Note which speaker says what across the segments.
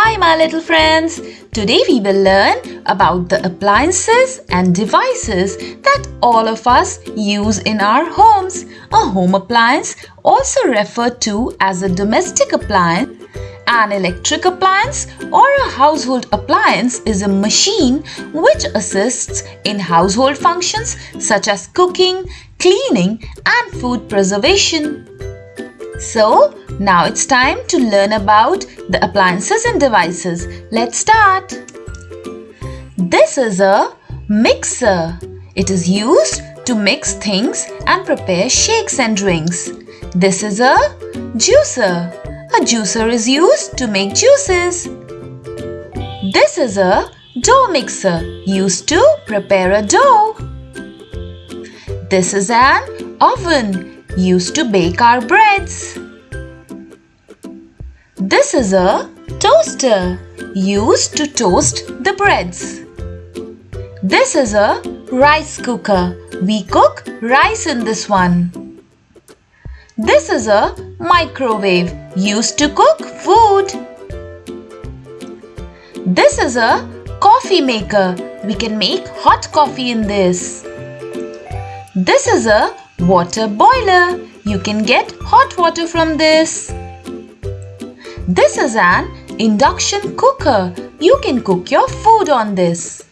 Speaker 1: Hi my little friends! Today we will learn about the appliances and devices that all of us use in our homes. A home appliance, also referred to as a domestic appliance, an electric appliance or a household appliance is a machine which assists in household functions such as cooking, cleaning and food preservation. So, now it's time to learn about the appliances and devices. Let's start. This is a mixer. It is used to mix things and prepare shakes and drinks. This is a juicer. A juicer is used to make juices. This is a dough mixer used to prepare a dough. This is an oven used to bake our breads. This is a toaster used to toast the breads. This is a rice cooker. We cook rice in this one. This is a microwave used to cook food. This is a coffee maker. We can make hot coffee in this. This is a water boiler. You can get hot water from this. This is an induction cooker. You can cook your food on this.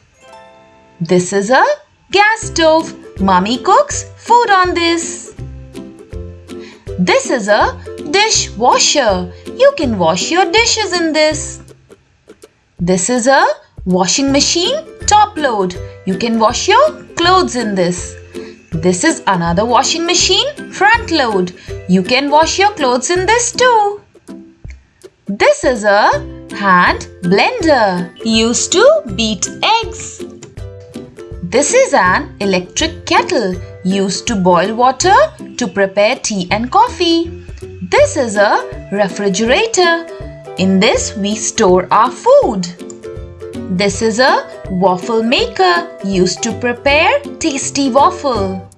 Speaker 1: This is a gas stove. Mummy cooks food on this. This is a dishwasher. You can wash your dishes in this. This is a washing machine top load. You can wash your clothes in this. This is another washing machine front load. You can wash your clothes in this too. This is a hand blender used to beat eggs. This is an electric kettle used to boil water to prepare tea and coffee. This is a refrigerator. In this we store our food. This is a waffle maker used to prepare tasty waffle.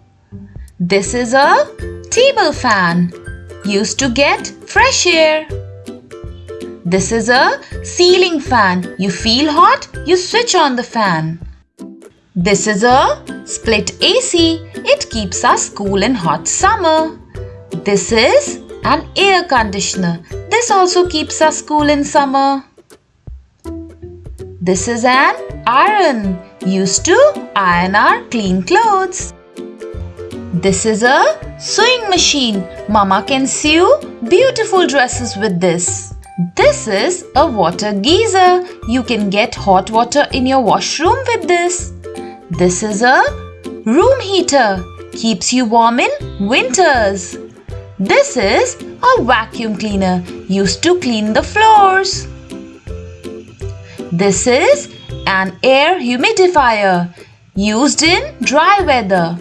Speaker 1: This is a table fan used to get fresh air. This is a ceiling fan. You feel hot, you switch on the fan. This is a split AC. It keeps us cool in hot summer. This is an air conditioner. This also keeps us cool in summer. This is an iron used to iron our clean clothes. This is a sewing machine. Mama can sew beautiful dresses with this. This is a water geyser. You can get hot water in your washroom with this. This is a room heater. Keeps you warm in winters. This is a vacuum cleaner used to clean the floors. This is an air humidifier used in dry weather.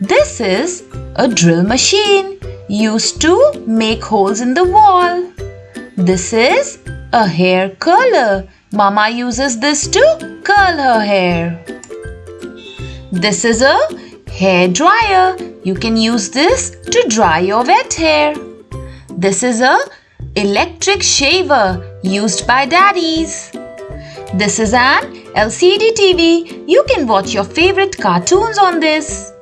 Speaker 1: This is a drill machine used to make holes in the wall. This is a hair curler. Mama uses this to curl her hair. This is a hair dryer. You can use this to dry your wet hair. This is a electric shaver used by daddies. This is an LCD TV. You can watch your favorite cartoons on this.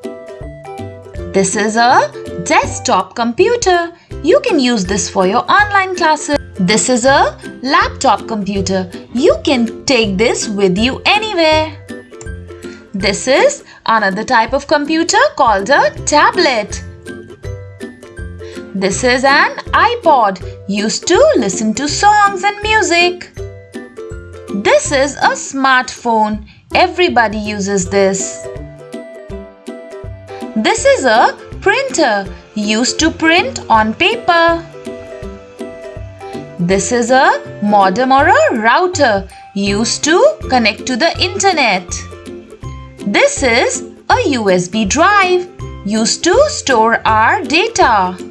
Speaker 1: This is a desktop computer. You can use this for your online classes. This is a laptop computer. You can take this with you anywhere. This is another type of computer called a tablet. This is an iPod used to listen to songs and music. This is a smartphone. Everybody uses this. This is a printer used to print on paper. This is a modem or a router used to connect to the internet. This is a USB drive used to store our data.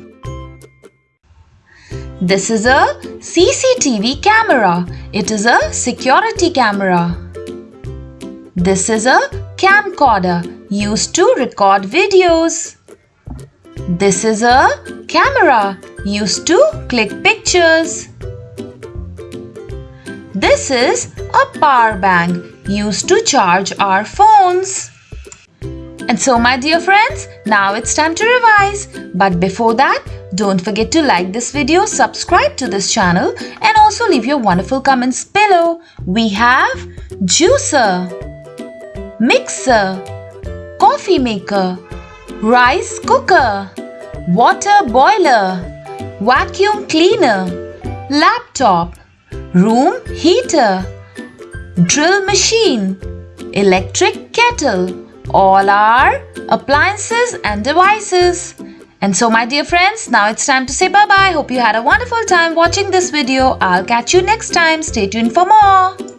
Speaker 1: This is a CCTV camera. It is a security camera. This is a camcorder used to record videos. This is a camera used to click pictures. This is a power bank used to charge our phones. And so my dear friends, now it's time to revise. But before that, don't forget to like this video, subscribe to this channel and also leave your wonderful comments below. We have juicer, mixer, coffee maker, rice cooker, water boiler, vacuum cleaner, laptop, room heater, drill machine, electric kettle, all are appliances and devices. And so my dear friends, now it's time to say bye-bye. Hope you had a wonderful time watching this video. I'll catch you next time. Stay tuned for more.